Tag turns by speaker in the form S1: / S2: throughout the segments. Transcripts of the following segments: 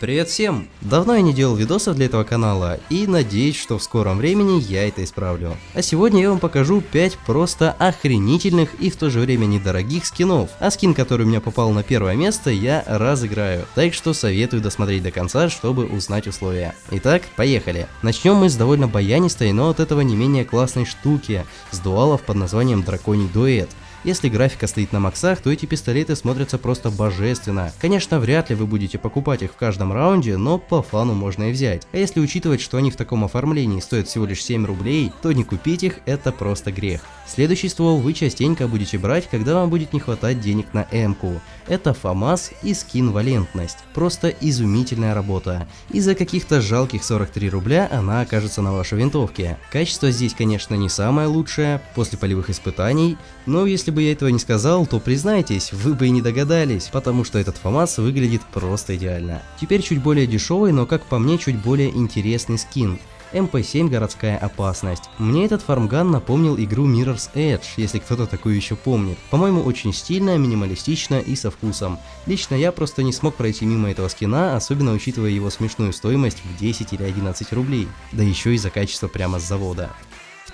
S1: Привет всем! Давно я не делал видосов для этого канала и надеюсь, что в скором времени я это исправлю. А сегодня я вам покажу 5 просто охренительных и в то же время недорогих скинов. А скин, который у меня попал на первое место, я разыграю. Так что советую досмотреть до конца, чтобы узнать условия. Итак, поехали. Начнем мы с довольно баянистой, но от этого не менее классной штуки, с дуалов под названием Драконий Дуэт. Если графика стоит на максах, то эти пистолеты смотрятся просто божественно. Конечно, вряд ли вы будете покупать их в каждом раунде, но по фану можно и взять. А если учитывать, что они в таком оформлении стоят всего лишь 7 рублей, то не купить их это просто грех. Следующий ствол вы частенько будете брать, когда вам будет не хватать денег на М-ку. Это ФАМАС и скин Валентность. Просто изумительная работа. И за каких-то жалких 43 рубля она окажется на вашей винтовке. Качество здесь, конечно, не самое лучшее после полевых испытаний, но если если бы я этого не сказал, то признайтесь, вы бы и не догадались, потому что этот ФАМАС выглядит просто идеально. Теперь чуть более дешевый, но как по мне чуть более интересный скин. МП-7 городская опасность. Мне этот фармган напомнил игру Mirror's Edge, если кто-то такую еще помнит. По-моему, очень стильно, минималистично и со вкусом. Лично я просто не смог пройти мимо этого скина, особенно учитывая его смешную стоимость в 10 или 11 рублей. Да еще и за качество прямо с завода.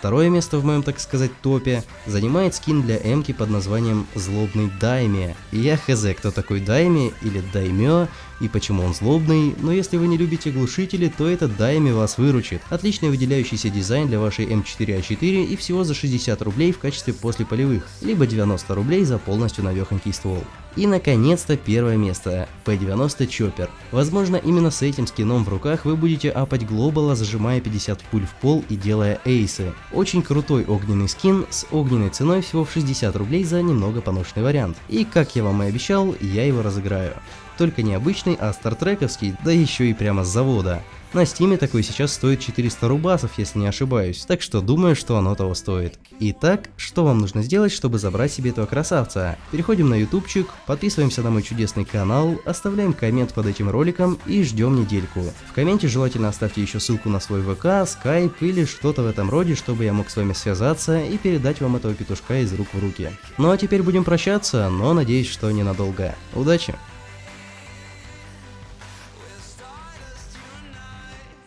S1: Второе место в моем, так сказать, топе занимает скин для Эмки под названием Злобный Дайме. И я хз, кто такой Дайме или Даймё, и почему он злобный, но если вы не любите глушители, то этот Дайми вас выручит. Отличный выделяющийся дизайн для вашей М4А4 и всего за 60 рублей в качестве после полевых, либо 90 рублей за полностью навехонький ствол. И наконец-то первое место, P90 Chopper. Возможно именно с этим скином в руках вы будете апать глобала, зажимая 50 пуль в пол и делая эйсы. Очень крутой огненный скин с огненной ценой всего в 60 рублей за немного поношенный вариант. И как я вам и обещал, я его разыграю. Только не обычный, а стартрековский, да еще и прямо с завода. На стиме такой сейчас стоит 400 рубасов, если не ошибаюсь, так что думаю, что оно того стоит. Итак, что вам нужно сделать, чтобы забрать себе этого красавца? Переходим на ютубчик, подписываемся на мой чудесный канал, оставляем коммент под этим роликом и ждем недельку. В комменте желательно оставьте еще ссылку на свой ВК, скайп или что-то в этом роде, чтобы я мог с вами связаться и передать вам этого петушка из рук в руки. Ну а теперь будем прощаться, но надеюсь, что ненадолго. Удачи!